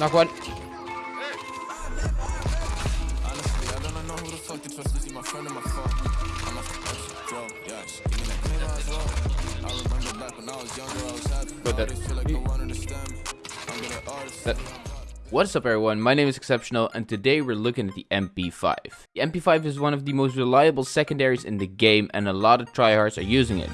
Knock one. What's up everyone, my name is Exceptional and today we're looking at the MP5. The MP5 is one of the most reliable secondaries in the game and a lot of tryhards are using it.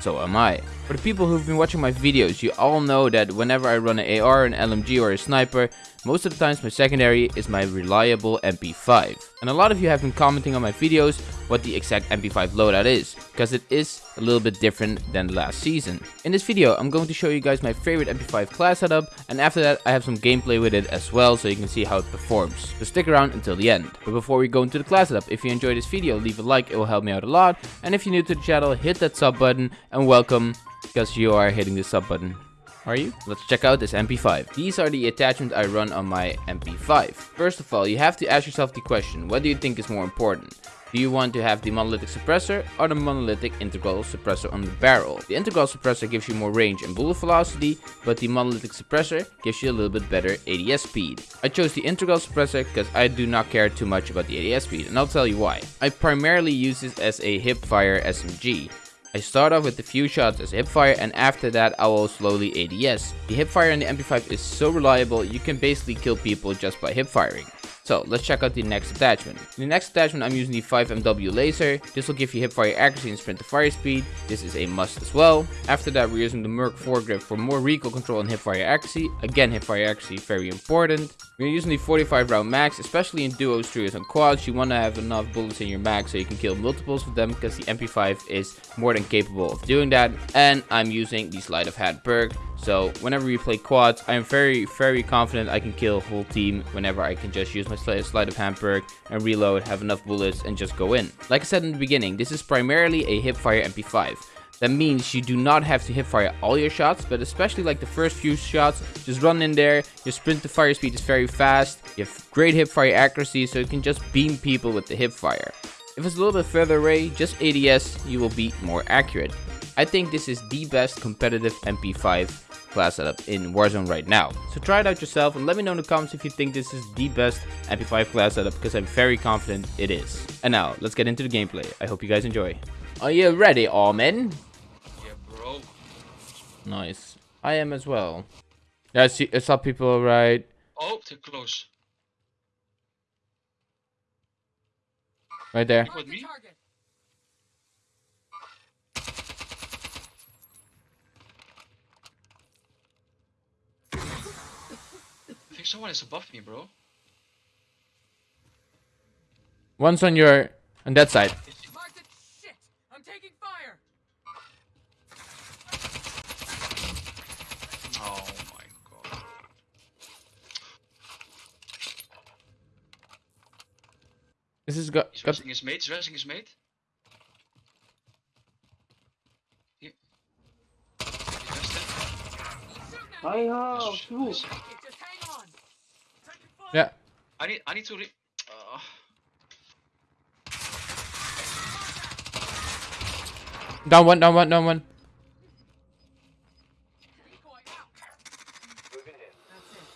So am I. For the people who've been watching my videos, you all know that whenever I run an AR, an LMG or a sniper, most of the times my secondary is my reliable MP5. And a lot of you have been commenting on my videos what the exact MP5 loadout is, because it is a little bit different than last season. In this video, I'm going to show you guys my favorite MP5 class setup, and after that I have some gameplay with it as well, so you can see how it performs. So stick around until the end. But before we go into the class setup, if you enjoyed this video, leave a like, it will help me out a lot. And if you're new to the channel, hit that sub button, and welcome, because you are hitting the sub button. Are you? Let's check out this MP5. These are the attachments I run on my MP5. First of all, you have to ask yourself the question, what do you think is more important? Do you want to have the monolithic suppressor or the monolithic integral suppressor on the barrel? The integral suppressor gives you more range and bullet velocity, but the monolithic suppressor gives you a little bit better ADS speed. I chose the integral suppressor because I do not care too much about the ADS speed, and I'll tell you why. I primarily use this as a hipfire SMG. I start off with a few shots as hipfire and after that I will slowly ADS. The hipfire in the MP5 is so reliable you can basically kill people just by hipfiring. So let's check out the next attachment. In the next attachment I'm using the 5MW laser. This will give you hipfire accuracy and sprint to fire speed. This is a must as well. After that we're using the Merc foregrip for more recoil control and hipfire accuracy. Again hipfire accuracy very important. We're using the 45 round max, especially in duos, trios and quads. You want to have enough bullets in your mag so you can kill multiples of them because the MP5 is more than capable of doing that. And I'm using the sleight of hand perk. So whenever we play quads, I'm very, very confident I can kill a whole team whenever I can just use my sleight sleight of hand perk and reload, have enough bullets and just go in. Like I said in the beginning, this is primarily a hipfire MP5. That means you do not have to hipfire all your shots, but especially like the first few shots, just run in there, your sprint to fire speed is very fast, you have great hipfire accuracy, so you can just beam people with the hipfire. If it's a little bit further away, just ADS, you will be more accurate. I think this is the best competitive MP5 class setup in Warzone right now. So try it out yourself and let me know in the comments if you think this is the best MP5 class setup because I'm very confident it is. And now, let's get into the gameplay. I hope you guys enjoy. Are you ready, all men? Yeah, bro. Nice. I am as well. Yeah, I, see, I saw people right. Oh, they're close. Right there. With me? Think someone is above me, bro. One's on your on that side. Marked it. Shit! I'm taking fire. Oh my god. This is got, He's got resting his mate, he's resting his mate. Here. He's rested. Hi ho, Nice, shoot. nice. Okay, just hang on. Taking fire. Yeah. I need I need to re uh, Down one, down one, down one. Decoy out.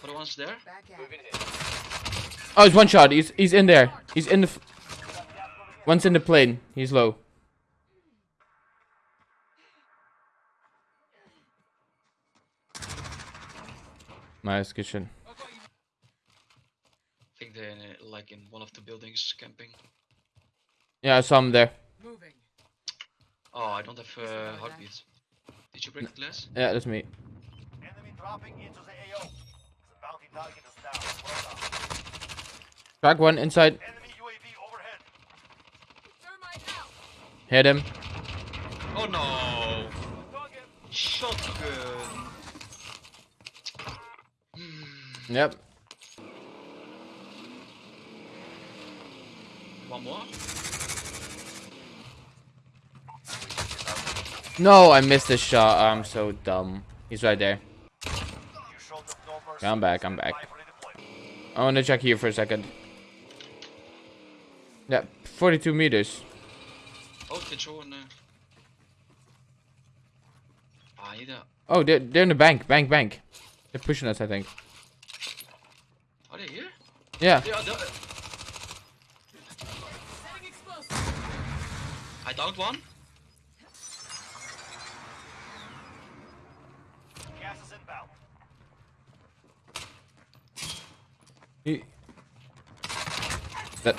for the ones there. Oh, it's one shot. He's he's in there. He's in the. One's in the plane. He's low. Nice, good shit. I think they're in, uh, like in one of the buildings camping. Yeah, I saw him there. Moving. Oh, I don't have uh, heartbeats. Did you break the glass? Yeah, that's me. Enemy dropping into the AO. The bounty target is down. Well done. Crack one inside. Enemy UAV overhead. Thermite out. Hit him. Oh no! Shotgun! Yep. One more? No, I missed the shot. I'm so dumb. He's right there. You showed them no mercy. Yeah, I'm back. I'm back. I want to check here for a second. Yeah, 42 meters. Oh, they throw an. Uh... Ah, I need a. Oh, they're, they're in the bank. Bank, bank. They're pushing us, I think. Yeah. Yeah, the, Setting explosive. I downed one. He- That.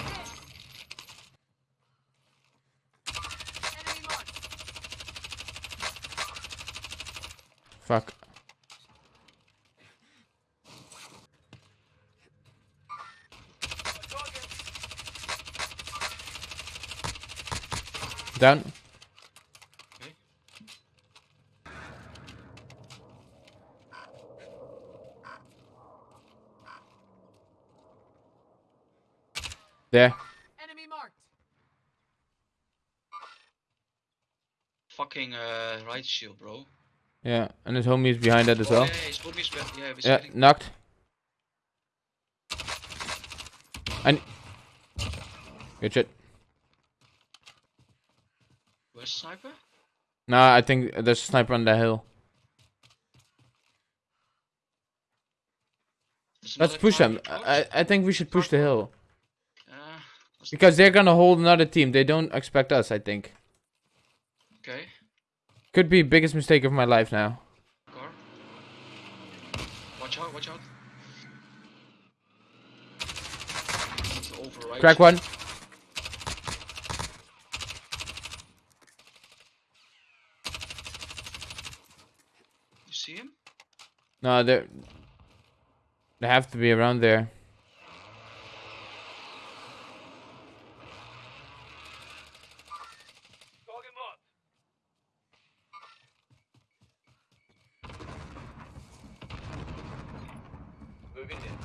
Fuck. Down. There. Enemy marked. Fucking uh, right shield, bro. Yeah, and his homie is behind that as Oh, well. yeah, yeah, his homie is back. Yeah, Yeah, knocked. And good shit. Where's the sniper? Nah, I think there's a sniper on the hill. There's Let's push car them. I I think we should push the hill let's- because they're gonna hold another team. They don't expect us. I think. okay. Could be biggest mistake of my life now. Car. Watch out, watch out. Over, right? Crack one. You see him? No, they they have to be around there. Target marked. Moving in.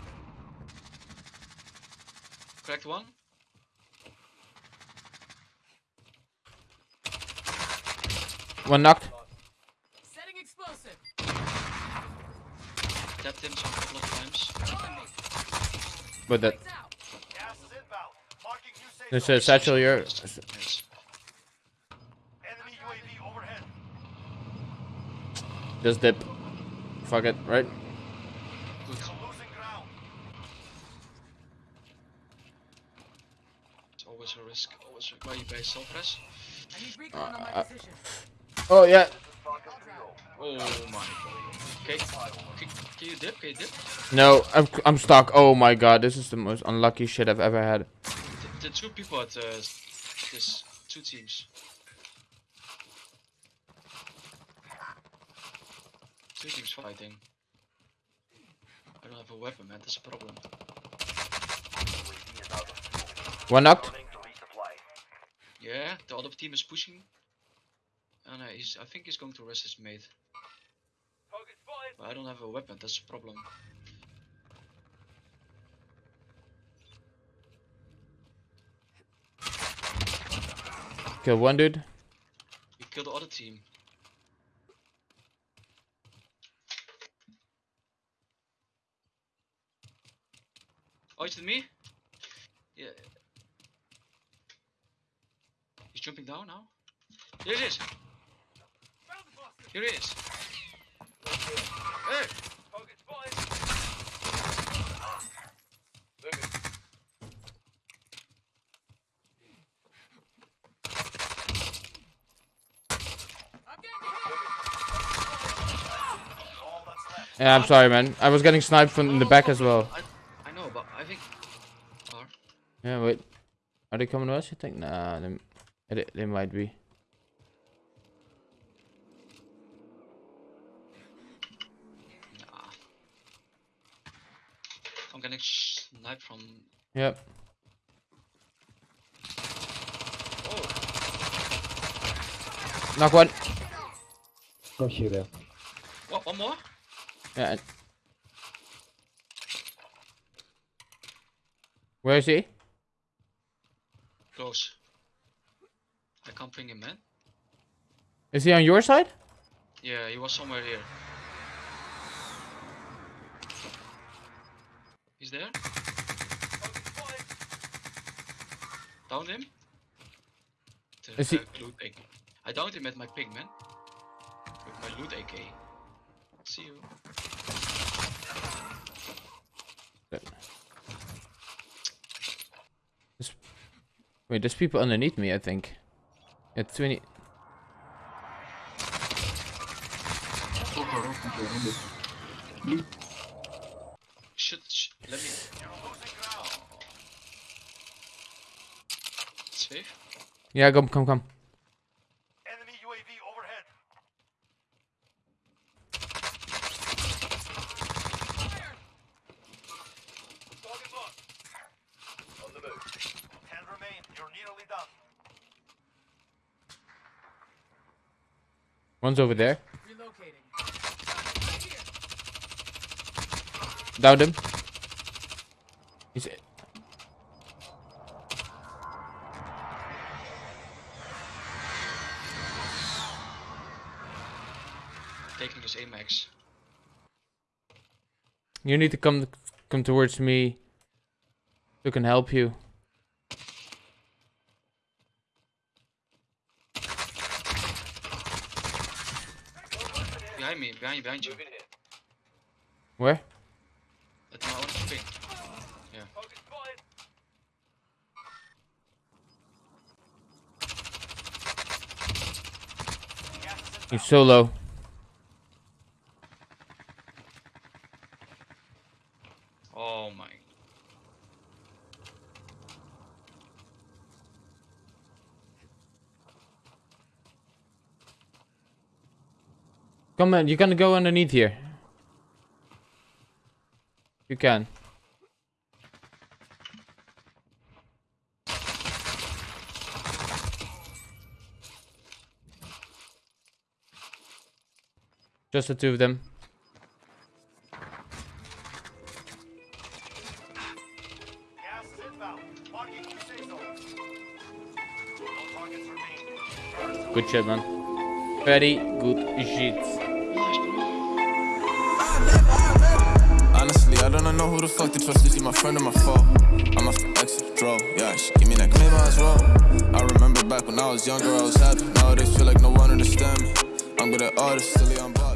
Cracked one. One knocked. Setting explosive. Tapped him some couple of times. But that Lights out. Gas is inbound. Marking new safe there's a satchel here. Yes. Enemy UAV overhead. Just dip. Fuck it, right? Good. Losing ground. It's always a risk. Always a... Why you guys on my Uh. Oh yeah. Oh my. Okay. Can, you dip? Can you dip? No, I'm I'm stuck. Oh my god, this is the most unlucky shit I've ever had. The, the two people at uh, this two teams. Two teams fighting. I don't have a weapon, man. That's a problem. One knocked. Running to resupply. Yeah, the other team is pushing. And uh, he's, I think he's going to rest his mate. But I don't have a weapon. That's a problem. Kill one dude. We killed the other team. Oh, is it me? Yeah. He's jumping down now. Here it is. Here it is. Hey! Target spotted. Moving. I'm getting hit. All that's left. Yeah, I'm sorry, man. I was getting sniped from in the back as well. I, I know, but I think. Yeah, wait. Are they coming to us? You think? Nah, they, they, they might be. nah. I'm getting sniped from. Yep. Oh, Knock one. Got you there. what? One more? Yeah. Where is he? Close. I can't bring him, man. Is he on your side? Yeah, he was somewhere here. He's there? Downed him? The, Is he- loot AK. I downed him at my ping, man. With my loot AK. See you. Wait, there's people underneath me, I think. Yeah, 20. Should, sh let me. Safe. Yeah, come, come, come. Enemy UAV overhead. Target locked. On the move. Ten remain. You're nearly done. One's over there. Relocating. Downed him. He's. Taking his Amax. You need to come come towards me. So I can help you. Behind you, behind you. Where? At my own spotted. He's so low. Oh my. On, you can go underneath here. You can. Just the two of them. Good shit, man. Very good shit. Don't know who the fuck to trust. Is he my friend or my foe? I'm the exit, draw. Yeah, she give me that claim as well. I remember back when I was younger, I was happy. Nowadays, feel like no one understand me. I'm good at artists, silly body.